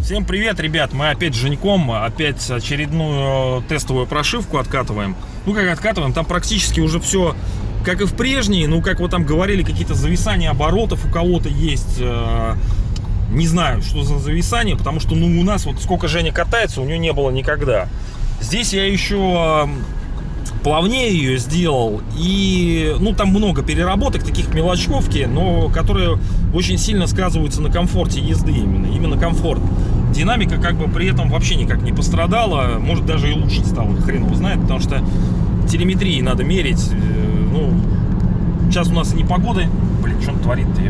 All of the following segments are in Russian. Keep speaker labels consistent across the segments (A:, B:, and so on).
A: Всем привет, ребят! Мы опять с Женьком, опять очередную тестовую прошивку откатываем. Ну, как откатываем, там практически уже все как и в прежней, ну, как вот там говорили, какие-то зависания оборотов у кого-то есть. э, Не знаю, что за зависание, потому что, ну, у нас вот сколько Женя катается, у нее не было никогда. Здесь я еще плавнее ее сделал. И ну там много переработок таких мелочковки но которые очень сильно сказываются на комфорте езды именно. Именно комфорт. Динамика как бы при этом вообще никак не пострадала. Может даже и лучше стало хрен его знает потому что телеметрии надо мерить. Э, ну сейчас у нас не погода. Блин что он творит-то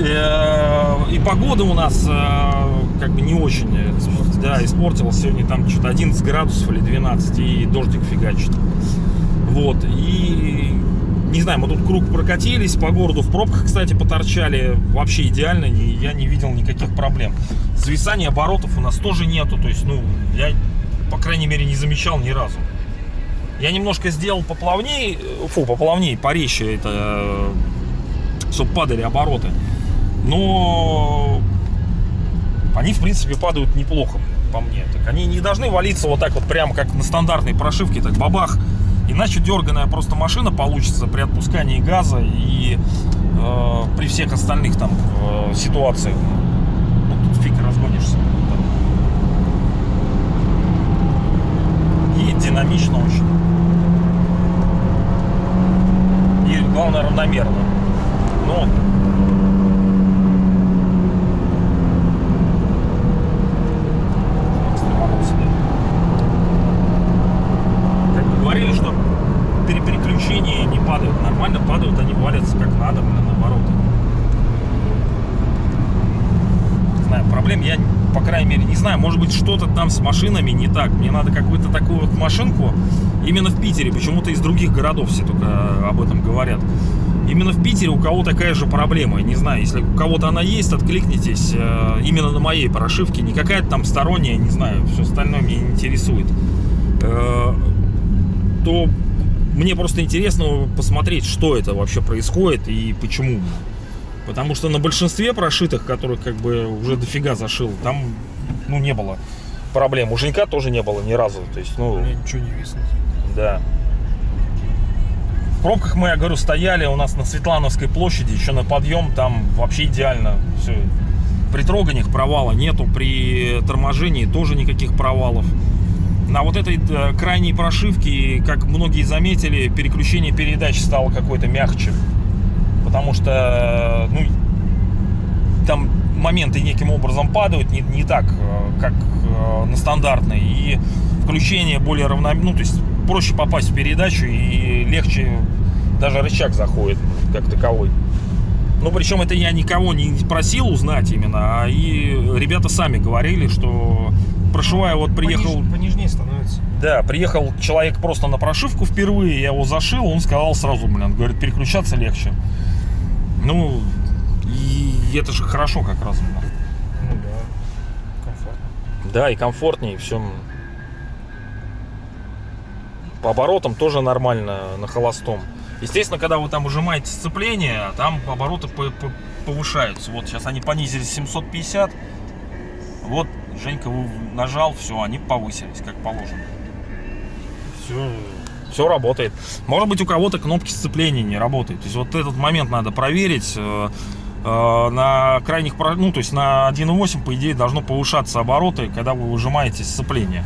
A: и погода у нас э, как бы не очень э, да, испортилась. Сегодня там что-то 11 градусов или 12, и дождик фигачит. Вот, и не знаю, мы тут круг прокатились по городу, в пробках, кстати, поторчали, вообще идеально, я не видел никаких проблем. Зависания оборотов у нас тоже нету, то есть, ну, я, по крайней мере, не замечал ни разу. Я немножко сделал поплавнее, фу, поплавнее, порезче это, чтобы падали обороты. Но они, в принципе, падают неплохо, по мне. Так они не должны валиться вот так вот, прямо как на стандартной прошивке, так бабах. Иначе дерганая просто машина получится при отпускании газа и э, при всех остальных там э, ситуациях. Ну, тут фиг разгонишься. И динамично очень. И главное равномерно. Но экстреманулся, да. Как бы говорили, что при переключении не падают нормально, падают, они валятся как надо, блин, наоборот. Не знаю, проблем я, по крайней мере, не знаю. Может быть, что-то там с машинами не так. Мне надо какую-то такую вот машинку именно в Питере. Почему-то из других городов все только об этом говорят. Именно в Питере у кого такая же проблема. Не знаю, если у кого-то она есть, откликнитесь. Э, Именно на моей прошивке. Не какая-то там сторонняя, не знаю. Все остальное меня не интересует. Э, То мне просто интересно посмотреть, что это вообще происходит и почему. Потому что на большинстве прошитых, которых как бы уже дофига зашил, там ну не было проблем. У Женька тоже не было ни разу. То есть, ну,
B: Мне ничего не виснет.
A: да. В пробках мы, я говорю, стояли у нас на Светлановской площади, еще на подъем, там вообще идеально все. При троганиях провала нету, при торможении тоже никаких провалов. На вот этой э, крайней прошивке, как многие заметили, переключение передач стало какое-то мягче. Потому что, ну, там моменты неким образом падают, не, не так, э, как э, на стандартной. И включение более равномерно, ну, то есть проще попасть в передачу и легче даже рычаг заходит как таковой. Ну, причем это я никого не просил узнать именно, а и ребята сами говорили, что прошивая, вот приехал...
B: Пониж- понежнее становится.
A: Да, приехал человек просто на прошивку впервые, я его зашил, он сказал сразу, блин, говорит, переключаться легче. Ну, и это же хорошо как раз.
B: Ну да, комфортно.
A: Да, и комфортнее, все. По оборотам тоже нормально на холостом. Естественно, когда вы там ужимаете сцепление, там обороты по- по- повышаются. Вот сейчас они понизились 750. Вот Женька нажал, все, они повысились, как положено. Все, все работает. Может быть, у кого-то кнопки сцепления не работают. То есть вот этот момент надо проверить. Э, э, На крайних, ну, то есть на 1.8, по идее, должно повышаться обороты, когда вы выжимаете сцепление.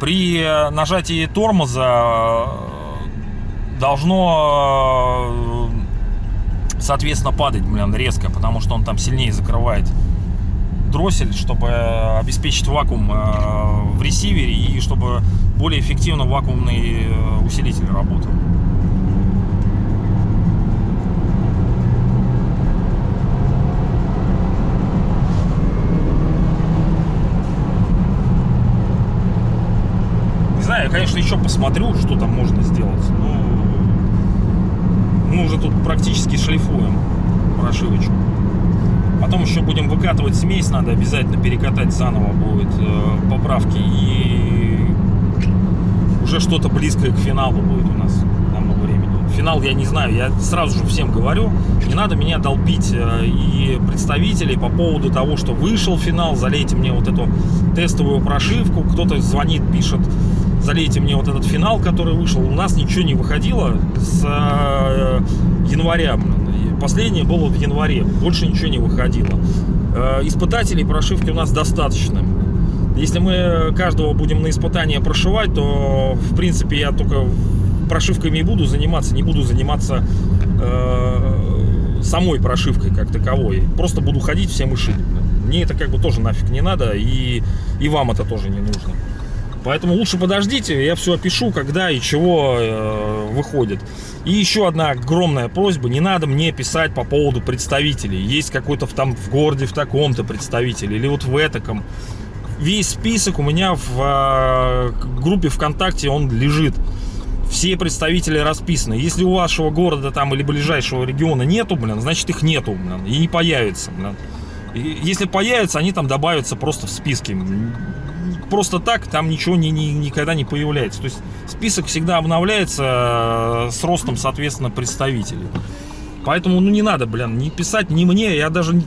A: При нажатии тормоза э, должно, соответственно, падать, блин, резко, потому что он там сильнее закрывает дроссель, чтобы обеспечить вакуум э, в ресивере и чтобы более эффективно вакуумный э, усилитель работал. Не знаю, я, конечно, еще посмотрю, что там можно сделать. Ну, мы уже тут практически шлифуем прошивочку. Потом еще будем выкатывать смесь, надо обязательно перекатать заново будет э, поправки. И уж уже что-то близкое к финалу будет у нас к тому времени. Финал я не знаю, я сразу же всем говорю, не надо меня долбить э, и представителей по поводу того, что вышел финал, залейте мне вот эту тестовую прошивку, кто-то звонит, пишет, залейте мне вот этот финал, который вышел. У нас ничего не выходило с э, января. Последнее было в январе, больше ничего не выходило. Э, Испытателей прошивки у нас достаточно. Если мы каждого будем на испытание прошивать, то, в принципе, я только прошивками и буду заниматься, не буду заниматься э, самой прошивкой как таковой. Просто буду ходить всем и шить. Мне это как бы тоже нафиг не надо, и, и вам это тоже не нужно. Поэтому лучше подождите, я все опишу, когда и чего э, выходит. И еще одна огромная просьба, не надо мне писать по поводу представителей. Есть какой-то там в городе в таком-то представитель, или вот в этаком. Весь список у меня в э, группе ВКонтакте, он лежит. Все представители расписаны. Если у вашего города там или ближайшего региона нету, блин, значит их нету, блин, и не появится, блин. И если появятся, они там добавятся просто в списке. Просто так там ничего ни- ни- никогда не появляется. То есть список всегда обновляется э, с ростом, соответственно, представителей. Поэтому, ну, не надо, блин, не писать ни мне, я даже не-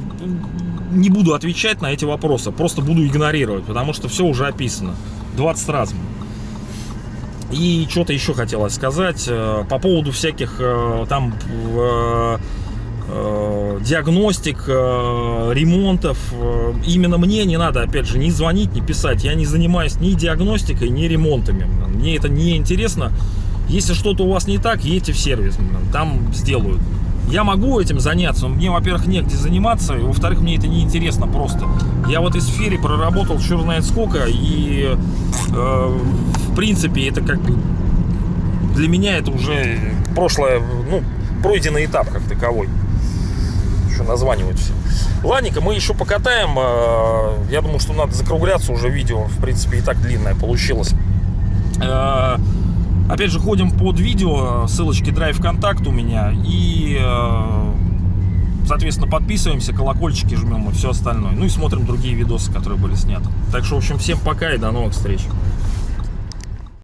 A: не буду отвечать на эти вопросы, просто буду игнорировать, потому что все уже описано 20 раз. И что-то еще хотелось сказать э, по поводу всяких э, там диагностик, э, ремонтов. Э, Именно мне не надо, опять же, ни звонить, ни писать. Я не занимаюсь ни диагностикой, ни ремонтами. Мне это не интересно. Если что-то у вас не так, едьте в сервис, там сделают. Я могу этим заняться, но мне, во-первых, негде заниматься, во-вторых, мне это не интересно просто. Я в этой сфере проработал черт знает сколько, и э, в принципе это как бы для меня это уже прошлое, ну, пройденный этап как таковой. Еще названивают все. Ладненько, мы еще покатаем. э, Я думаю, что надо закругляться уже. Видео, в принципе, и так длинное получилось. Э, Опять же, ходим под видео, ссылочки Drive контакт у меня. И, э, соответственно, подписываемся, колокольчики жмем и все остальное. Ну и смотрим другие видосы, которые были сняты. Так что, в общем, всем пока и до новых встреч.